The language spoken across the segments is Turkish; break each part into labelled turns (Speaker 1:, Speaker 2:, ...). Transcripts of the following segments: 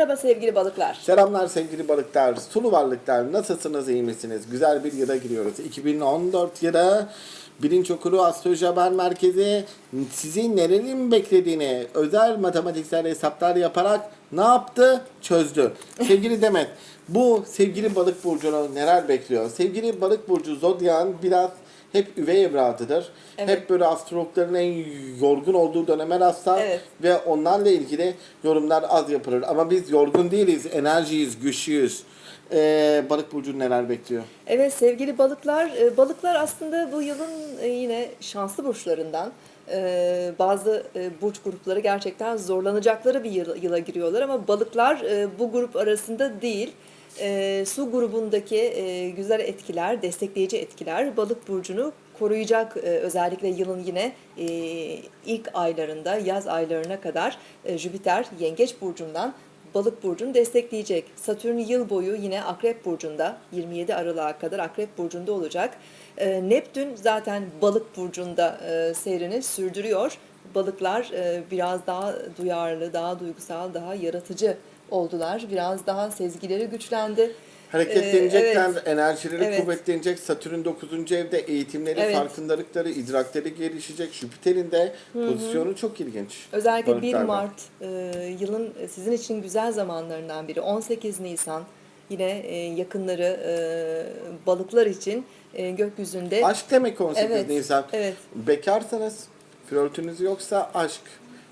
Speaker 1: Merhaba sevgili balıklar.
Speaker 2: Selamlar sevgili balıklar, sulu varlıklar. Nasılsınız, iyi misiniz? Güzel bir yıla giriyoruz. 2014 yılı Bilinç Okulu Astroloji Haber Merkezi sizi nerenin beklediğini özel matematiksel hesaplar yaparak ne yaptı? Çözdü. Sevgili Demet, bu sevgili balık burcunu neler bekliyor? Sevgili balık burcu Zodyan biraz hep üvey evladıdır.
Speaker 1: Evet.
Speaker 2: Hep böyle astrologların en yorgun olduğu döneme rastlar
Speaker 1: Evet.
Speaker 2: ve onlarla ilgili yorumlar az yapılır. Ama biz yorgun değiliz, enerjiyiz, güçlüyüz. Ee, balık burcu neler bekliyor?
Speaker 1: Evet sevgili balıklar, e, balıklar aslında bu yılın e, yine şanslı burçlarından. E, Bazı burç grupları gerçekten zorlanacakları bir yıl- yıla giriyorlar ama balıklar bu grup arasında değil. E, Su grubundaki e, güzel etkiler, destekleyici etkiler balık burcunu koruyacak e, özellikle yılın yine e, ilk aylarında, yaz aylarına kadar e, Jüpiter Yengeç burcundan Balık burcunu destekleyecek. Satürn yıl boyu yine Akrep burcunda 27 Aralık'a kadar Akrep burcunda olacak. Ee, Neptün zaten Balık burcunda e, seyrini sürdürüyor. Balıklar e, biraz daha duyarlı, daha duygusal, daha yaratıcı oldular. Biraz daha sezgileri güçlendi.
Speaker 2: Hareketlenecekler,
Speaker 1: Ee, evet.
Speaker 2: enerjileri
Speaker 1: Evet.
Speaker 2: kuvvetlenecek. Satürn 9. evde eğitimleri,
Speaker 1: Evet.
Speaker 2: farkındalıkları, idrakleri gelişecek. Jüpiter'in de pozisyonu çok ilginç.
Speaker 1: Özellikle 1
Speaker 2: balıklarda.
Speaker 1: Mart e, yılın sizin için güzel zamanlarından biri. 18 Nisan yine e, yakınları e, balıklar için e, gökyüzünde
Speaker 2: Aşk demek 18
Speaker 1: Evet,
Speaker 2: Nisan.
Speaker 1: evet.
Speaker 2: Bekarsanız, flörtünüz yoksa aşk.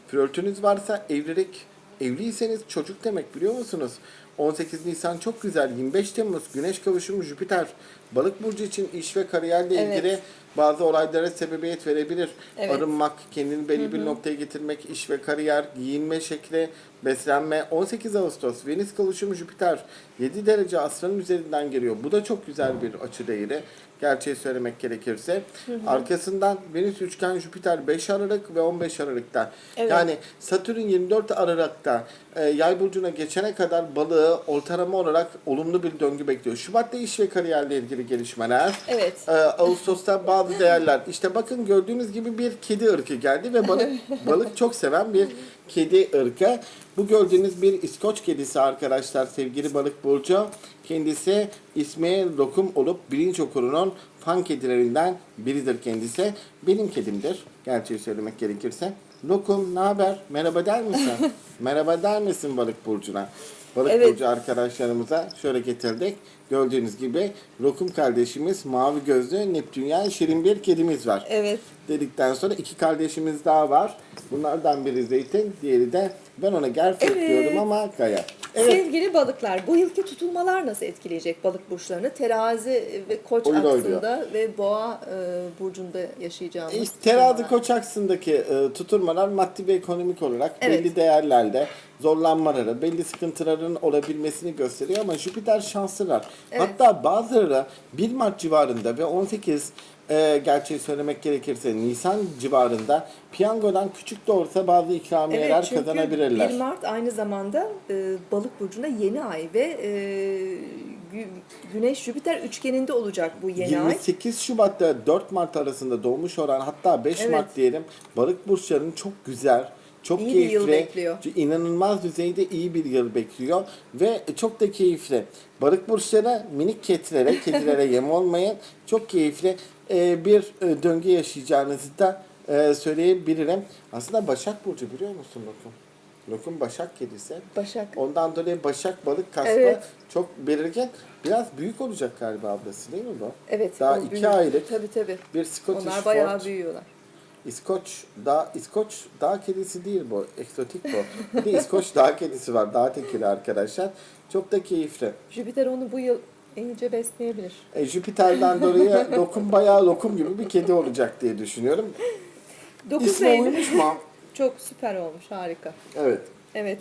Speaker 2: Flörtünüz varsa evlilik. Evliyseniz çocuk demek biliyor musunuz? 18 Nisan çok güzel. 25 Temmuz Güneş kavuşumu Jüpiter. Balık burcu için iş ve kariyerle
Speaker 1: Evet.
Speaker 2: ilgili bazı olaylara sebebiyet verebilir.
Speaker 1: Evet.
Speaker 2: Arınmak, kendini belli bir noktaya getirmek, iş ve kariyer, giyinme şekli, beslenme. 18 Ağustos Venüs kavuşumu Jüpiter 7 derece aslanın üzerinden geliyor. Bu da çok güzel bir açı değeri. Gerçeği söylemek gerekirse. Arkasından Venüs üçgen Jüpiter 5 Aralık ve 15 Aralık'ta.
Speaker 1: Evet.
Speaker 2: Yani Satürn 24 Aralık'ta e, yay burcuna geçene kadar balığı ortalama olarak olumlu bir döngü bekliyor. Şubat'ta iş ve kariyerle ilgili gelişmeler.
Speaker 1: Evet.
Speaker 2: Ee, Ağustos'ta bazı değerler. İşte bakın gördüğünüz gibi bir kedi ırkı geldi ve balık balık çok seven bir kedi ırkı. Bu gördüğünüz bir İskoç kedisi arkadaşlar sevgili balık burcu. Kendisi ismi Lokum olup bilinç okurunun fan kedilerinden biridir kendisi. Benim kedimdir. Gerçeği söylemek gerekirse. Lokum ne haber? Merhaba der misin? Merhaba der misin balık burcuna? Balık
Speaker 1: Evet.
Speaker 2: burcu arkadaşlarımıza şöyle getirdik. Gördüğünüz gibi Lokum kardeşimiz mavi gözlü Neptünyen şirin bir kedimiz var.
Speaker 1: Evet.
Speaker 2: Dedikten sonra iki kardeşimiz daha var. Bunlardan biri Zeytin, diğeri de ben ona Gerfek
Speaker 1: Evet.
Speaker 2: diyorum ama Gaya. Evet.
Speaker 1: Sevgili balıklar, bu yılki tutulmalar nasıl etkileyecek balık burçlarını? Terazi ve koç
Speaker 2: Oyun
Speaker 1: aksında ve boğa e, burcunda yaşayacağımız.
Speaker 2: İşte terazi koç aksındaki e, tutulmalar maddi ve ekonomik olarak
Speaker 1: Evet.
Speaker 2: belli değerlerde zorlanmaları, belli sıkıntıların olabilmesini gösteriyor ama Jüpiter şanslılar.
Speaker 1: Evet.
Speaker 2: Hatta bazıları 1 Mart civarında ve 18 e, gerçeği söylemek gerekirse Nisan civarında piyangodan küçük de olsa bazı ikramiyeler
Speaker 1: Evet çünkü
Speaker 2: kazanabilirler.
Speaker 1: 1 Mart aynı zamanda e, balık burcunda yeni ay ve e, Gü- Güneş Jüpiter üçgeninde olacak bu yeni ay.
Speaker 2: 28 Şubat'ta 4 Mart arasında doğmuş olan hatta 5
Speaker 1: Evet.
Speaker 2: Mart diyelim balık burçlarının çok güzel, çok
Speaker 1: İyi bir
Speaker 2: keyifli,
Speaker 1: yıl bekliyor.
Speaker 2: inanılmaz düzeyde iyi bir yıl bekliyor ve çok da keyifli. Balık burçları minik kedilere, kedilere yem olmayın. Çok keyifli e, bir e, döngü yaşayacağınızı da e, söyleyebilirim. Aslında Başak Burcu biliyor musun Lokum? Lokum Başak kedisi.
Speaker 1: Başak.
Speaker 2: Ondan dolayı Başak balık kasma
Speaker 1: Evet.
Speaker 2: çok belirgin. Biraz büyük olacak galiba ablası değil mi bu?
Speaker 1: Evet.
Speaker 2: Daha iki
Speaker 1: büyük.
Speaker 2: aylık
Speaker 1: Tabii tabii.
Speaker 2: bir Scottish
Speaker 1: Onlar bayağı
Speaker 2: Fold.
Speaker 1: büyüyorlar.
Speaker 2: İskoç dağ İskoç dağ kedisi değil bu. Eksotik bu. Bir de İskoç dağ kedisi var. Dağ tekili arkadaşlar. Çok da keyifli.
Speaker 1: Jüpiter onu bu yıl iyice besleyebilir.
Speaker 2: E, Jüpiter'den dolayı lokum bayağı lokum gibi bir kedi olacak diye düşünüyorum.
Speaker 1: 9
Speaker 2: İsmi
Speaker 1: Eylül
Speaker 2: uymuş mu?
Speaker 1: çok süper olmuş harika.
Speaker 2: Evet.
Speaker 1: Evet.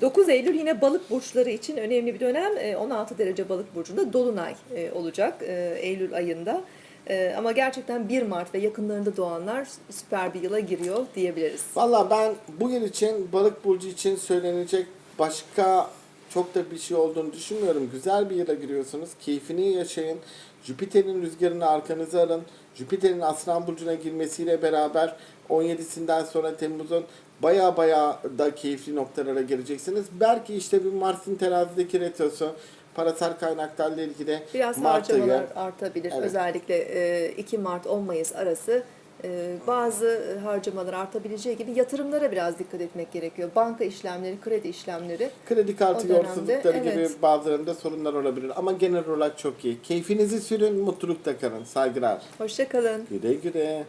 Speaker 1: 9 Eylül yine balık burçları için önemli bir dönem. Ee, 16 derece balık burcunda dolunay e, olacak e, Eylül ayında. E, Ama gerçekten 1 Mart ve yakınlarında doğanlar süper bir yıla giriyor diyebiliriz.
Speaker 2: Valla ben bu yıl için balık burcu için söylenecek başka çok da bir şey olduğunu düşünmüyorum. Güzel bir yıla giriyorsunuz. Keyfini yaşayın. Jüpiter'in rüzgarını arkanıza alın. Jüpiter'in Aslan Burcu'na girmesiyle beraber 17'sinden sonra Temmuz'un baya baya da keyifli noktalara gireceksiniz. Belki işte bir Mars'ın terazideki retrosu, parasal kaynaklarla ilgili
Speaker 1: Biraz
Speaker 2: Mart ayı-
Speaker 1: harcamalar artabilir.
Speaker 2: Evet.
Speaker 1: Özellikle e, 2 Mart 10 Mayıs arası e, bazı harcamalar artabileceği gibi yatırımlara biraz dikkat etmek gerekiyor. Banka işlemleri, kredi işlemleri.
Speaker 2: Kredi kartı yolsuzlukları gibi
Speaker 1: evet.
Speaker 2: bazılarında sorunlar olabilir. Ama genel olarak çok iyi. Keyfinizi sürün, mutlulukta kalın. Saygılar.
Speaker 1: Hoşça kalın.
Speaker 2: Güle güle.